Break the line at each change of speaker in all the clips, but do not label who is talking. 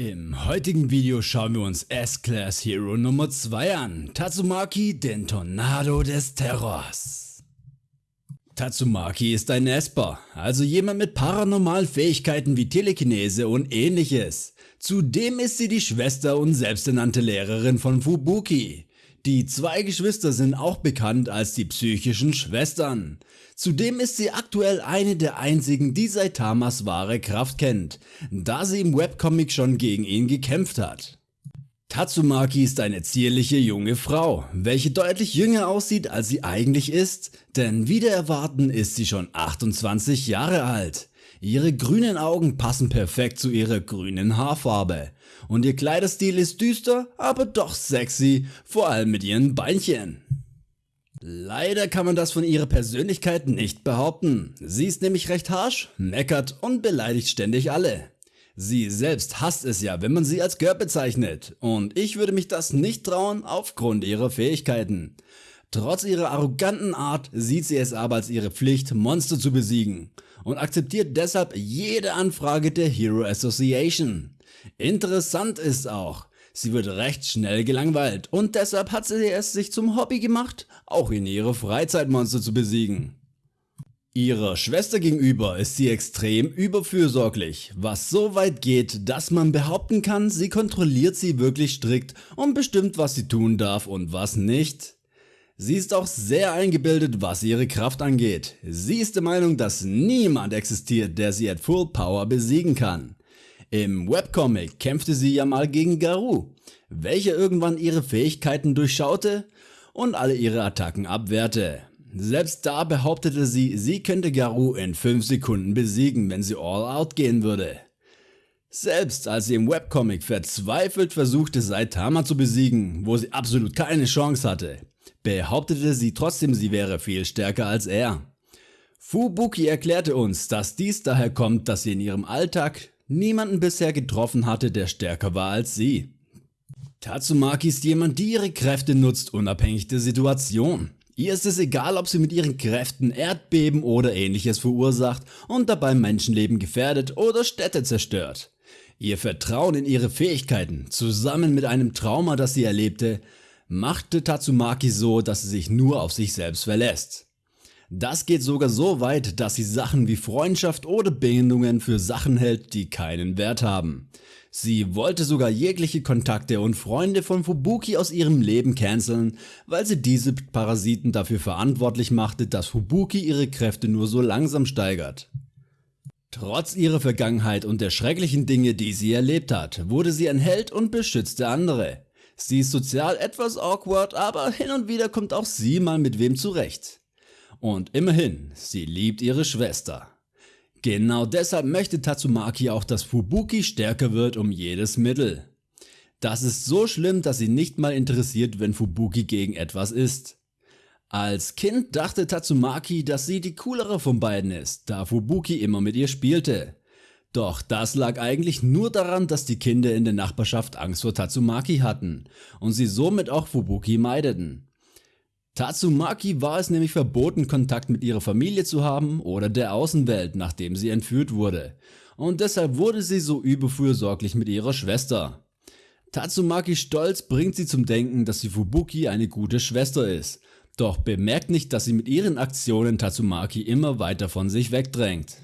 Im heutigen Video schauen wir uns S-Class Hero Nummer 2 an, Tatsumaki, den Tornado des Terrors. Tatsumaki ist ein Esper, also jemand mit paranormalen Fähigkeiten wie Telekinese und ähnliches. Zudem ist sie die Schwester und selbsternannte Lehrerin von Fubuki. Die zwei Geschwister sind auch bekannt als die psychischen Schwestern. Zudem ist sie aktuell eine der einzigen, die Saitamas wahre Kraft kennt, da sie im Webcomic schon gegen ihn gekämpft hat. Tatsumaki ist eine zierliche junge Frau, welche deutlich jünger aussieht als sie eigentlich ist, denn wieder erwarten ist sie schon 28 Jahre alt. Ihre grünen Augen passen perfekt zu ihrer grünen Haarfarbe und ihr Kleiderstil ist düster, aber doch sexy, vor allem mit ihren Beinchen. Leider kann man das von ihrer Persönlichkeit nicht behaupten. Sie ist nämlich recht harsh, meckert und beleidigt ständig alle. Sie selbst hasst es ja, wenn man sie als Girl bezeichnet und ich würde mich das nicht trauen aufgrund ihrer Fähigkeiten. Trotz ihrer arroganten Art sieht sie es aber als ihre Pflicht Monster zu besiegen und akzeptiert deshalb jede Anfrage der Hero Association. Interessant ist auch, sie wird recht schnell gelangweilt und deshalb hat sie es sich zum Hobby gemacht, auch in ihre Freizeitmonster zu besiegen. Ihrer Schwester gegenüber ist sie extrem überfürsorglich, was so weit geht, dass man behaupten kann, sie kontrolliert sie wirklich strikt und bestimmt was sie tun darf und was nicht. Sie ist auch sehr eingebildet was ihre Kraft angeht. Sie ist der Meinung, dass niemand existiert, der sie at Full Power besiegen kann. Im Webcomic kämpfte sie ja mal gegen Garou, welcher irgendwann ihre Fähigkeiten durchschaute und alle ihre Attacken abwehrte. Selbst da behauptete sie, sie könnte Garou in 5 Sekunden besiegen, wenn sie all out gehen würde. Selbst als sie im Webcomic verzweifelt versuchte Saitama zu besiegen, wo sie absolut keine Chance hatte, behauptete sie trotzdem sie wäre viel stärker als er. Fubuki erklärte uns, dass dies daher kommt, dass sie in ihrem Alltag niemanden bisher getroffen hatte, der stärker war als sie. Tatsumaki ist jemand, die ihre Kräfte nutzt, unabhängig der Situation. Ihr ist es egal, ob sie mit ihren Kräften Erdbeben oder ähnliches verursacht und dabei Menschenleben gefährdet oder Städte zerstört. Ihr Vertrauen in ihre Fähigkeiten, zusammen mit einem Trauma, das sie erlebte, machte Tatsumaki so, dass sie sich nur auf sich selbst verlässt. Das geht sogar so weit, dass sie Sachen wie Freundschaft oder Bindungen für Sachen hält, die keinen Wert haben. Sie wollte sogar jegliche Kontakte und Freunde von Fubuki aus ihrem Leben canceln, weil sie diese Parasiten dafür verantwortlich machte, dass Fubuki ihre Kräfte nur so langsam steigert. Trotz ihrer Vergangenheit und der schrecklichen Dinge, die sie erlebt hat, wurde sie ein Held und beschützte andere. Sie ist sozial etwas awkward, aber hin und wieder kommt auch sie mal mit wem zurecht. Und immerhin, sie liebt ihre Schwester. Genau deshalb möchte Tatsumaki auch, dass Fubuki stärker wird um jedes Mittel. Das ist so schlimm, dass sie nicht mal interessiert, wenn Fubuki gegen etwas ist. Als Kind dachte Tatsumaki, dass sie die coolere von beiden ist, da Fubuki immer mit ihr spielte. Doch das lag eigentlich nur daran, dass die Kinder in der Nachbarschaft Angst vor Tatsumaki hatten und sie somit auch Fubuki meideten. Tatsumaki war es nämlich verboten Kontakt mit ihrer Familie zu haben oder der Außenwelt nachdem sie entführt wurde und deshalb wurde sie so überfürsorglich mit ihrer Schwester. Tatsumaki Stolz bringt sie zum Denken, dass sie Fubuki eine gute Schwester ist, doch bemerkt nicht, dass sie mit ihren Aktionen Tatsumaki immer weiter von sich wegdrängt.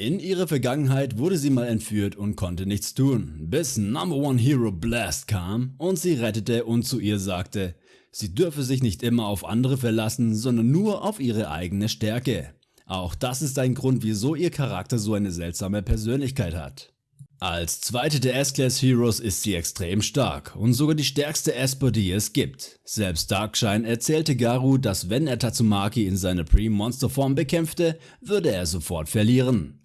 In ihrer Vergangenheit wurde sie mal entführt und konnte nichts tun, bis Number One Hero Blast kam und sie rettete und zu ihr sagte, sie dürfe sich nicht immer auf andere verlassen, sondern nur auf ihre eigene Stärke. Auch das ist ein Grund wieso ihr Charakter so eine seltsame Persönlichkeit hat. Als zweite der S-Class Heroes ist sie extrem stark und sogar die stärkste Esper die es gibt. Selbst Darkshine erzählte Garu, dass wenn er Tatsumaki in seiner Pre-Monster Form bekämpfte, würde er sofort verlieren.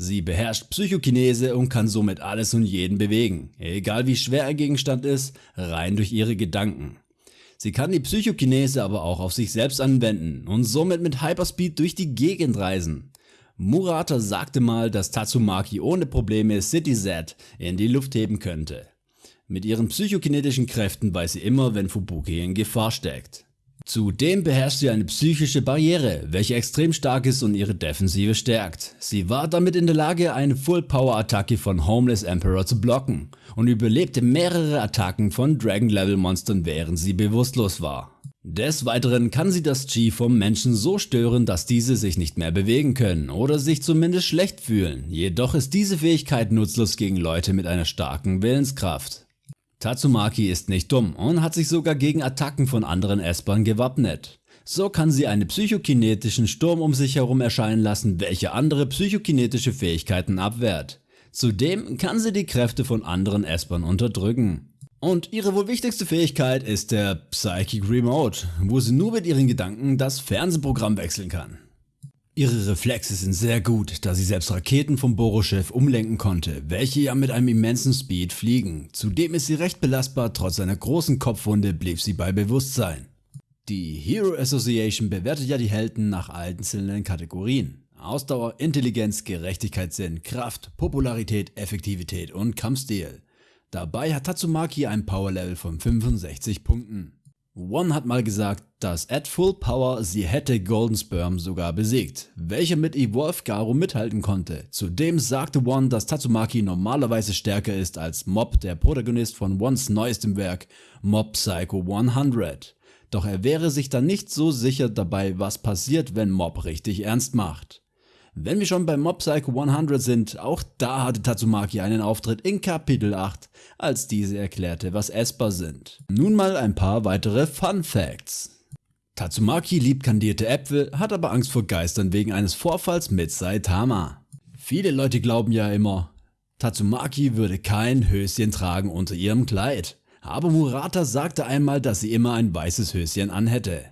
Sie beherrscht Psychokinese und kann somit alles und jeden bewegen, egal wie schwer ein Gegenstand ist, rein durch ihre Gedanken. Sie kann die Psychokinese aber auch auf sich selbst anwenden und somit mit Hyperspeed durch die Gegend reisen. Murata sagte mal, dass Tatsumaki ohne Probleme City Z in die Luft heben könnte. Mit ihren psychokinetischen Kräften weiß sie immer, wenn Fubuki in Gefahr steckt. Zudem beherrscht sie eine psychische Barriere, welche extrem stark ist und ihre Defensive stärkt. Sie war damit in der Lage eine Full Power Attacke von Homeless Emperor zu blocken und überlebte mehrere Attacken von Dragon Level Monstern während sie bewusstlos war. Des Weiteren kann sie das Chi vom Menschen so stören, dass diese sich nicht mehr bewegen können oder sich zumindest schlecht fühlen, jedoch ist diese Fähigkeit nutzlos gegen Leute mit einer starken Willenskraft. Tatsumaki ist nicht dumm und hat sich sogar gegen Attacken von anderen Espern gewappnet. So kann sie einen psychokinetischen Sturm um sich herum erscheinen lassen, welcher andere psychokinetische Fähigkeiten abwehrt. Zudem kann sie die Kräfte von anderen Espern unterdrücken. Und ihre wohl wichtigste Fähigkeit ist der Psychic Remote, wo sie nur mit ihren Gedanken das Fernsehprogramm wechseln kann. Ihre Reflexe sind sehr gut, da sie selbst Raketen vom Boroschew umlenken konnte, welche ja mit einem immensen Speed fliegen. Zudem ist sie recht belastbar, trotz einer großen Kopfwunde blieb sie bei Bewusstsein. Die Hero Association bewertet ja die Helden nach einzelnen Kategorien. Ausdauer, Intelligenz, Gerechtigkeitssinn, Kraft, Popularität, Effektivität und Kampfstil. Dabei hat Tatsumaki ein Power Level von 65 Punkten. One hat mal gesagt, dass at Full Power sie hätte Golden Sperm sogar besiegt, welcher mit Evolve Garo mithalten konnte. Zudem sagte One, dass Tatsumaki normalerweise stärker ist als Mob, der Protagonist von Ones neuestem Werk Mob Psycho 100. Doch er wäre sich dann nicht so sicher dabei, was passiert, wenn Mob richtig ernst macht. Wenn wir schon bei Mob Psycho 100 sind, auch da hatte Tatsumaki einen Auftritt in Kapitel 8, als diese erklärte, was Esper sind. Nun mal ein paar weitere Fun Facts. Tatsumaki liebt kandierte Äpfel, hat aber Angst vor Geistern wegen eines Vorfalls mit Saitama. Viele Leute glauben ja immer, Tatsumaki würde kein Höschen tragen unter ihrem Kleid. Aber Murata sagte einmal, dass sie immer ein weißes Höschen anhätte.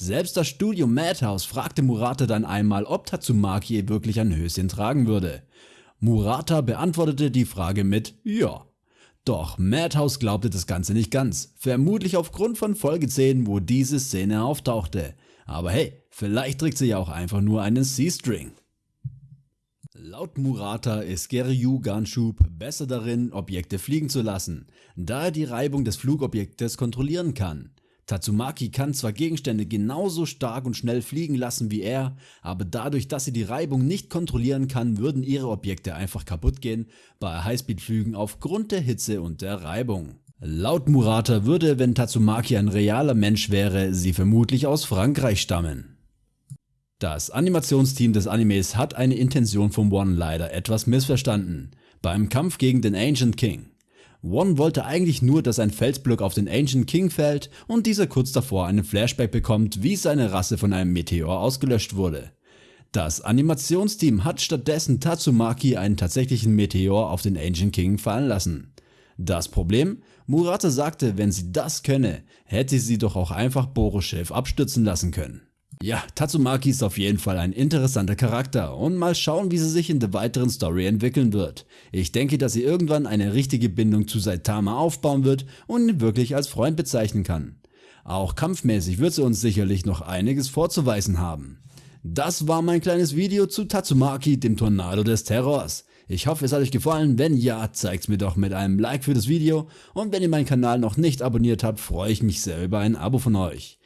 Selbst das Studio Madhouse fragte Murata dann einmal, ob Tatsumaki wirklich ein Höschen tragen würde. Murata beantwortete die Frage mit Ja. Doch Madhouse glaubte das Ganze nicht ganz, vermutlich aufgrund von Folge 10, wo diese Szene auftauchte. Aber hey, vielleicht trägt sie ja auch einfach nur einen C-String. Laut Murata ist Geryu Ganshub besser darin, Objekte fliegen zu lassen, da er die Reibung des Flugobjektes kontrollieren kann. Tatsumaki kann zwar Gegenstände genauso stark und schnell fliegen lassen wie er, aber dadurch, dass sie die Reibung nicht kontrollieren kann, würden ihre Objekte einfach kaputt gehen bei Highspeed-Flügen aufgrund der Hitze und der Reibung. Laut Murata würde, wenn Tatsumaki ein realer Mensch wäre, sie vermutlich aus Frankreich stammen. Das Animationsteam des Animes hat eine Intention vom One leider etwas missverstanden. Beim Kampf gegen den Ancient King. One wollte eigentlich nur, dass ein Felsblock auf den Ancient King fällt und dieser kurz davor einen Flashback bekommt, wie seine Rasse von einem Meteor ausgelöscht wurde. Das Animationsteam hat stattdessen Tatsumaki einen tatsächlichen Meteor auf den Ancient King fallen lassen. Das Problem? Murata sagte, wenn sie das könne, hätte sie doch auch einfach Boroschew abstürzen lassen können. Ja, Tatsumaki ist auf jeden Fall ein interessanter Charakter und mal schauen wie sie sich in der weiteren Story entwickeln wird. Ich denke, dass sie irgendwann eine richtige Bindung zu Saitama aufbauen wird und ihn wirklich als Freund bezeichnen kann. Auch kampfmäßig wird sie uns sicherlich noch einiges vorzuweisen haben. Das war mein kleines Video zu Tatsumaki, dem Tornado des Terrors. Ich hoffe es hat euch gefallen, wenn ja, zeigt's mir doch mit einem Like für das Video und wenn ihr meinen Kanal noch nicht abonniert habt, freue ich mich sehr über ein Abo von euch.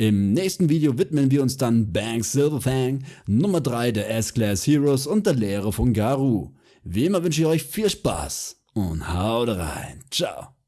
Im nächsten Video widmen wir uns dann Banks Silverfang, Nummer 3 der S-Class Heroes und der Lehre von Garu. Wie immer wünsche ich euch viel Spaß und haut rein. Ciao.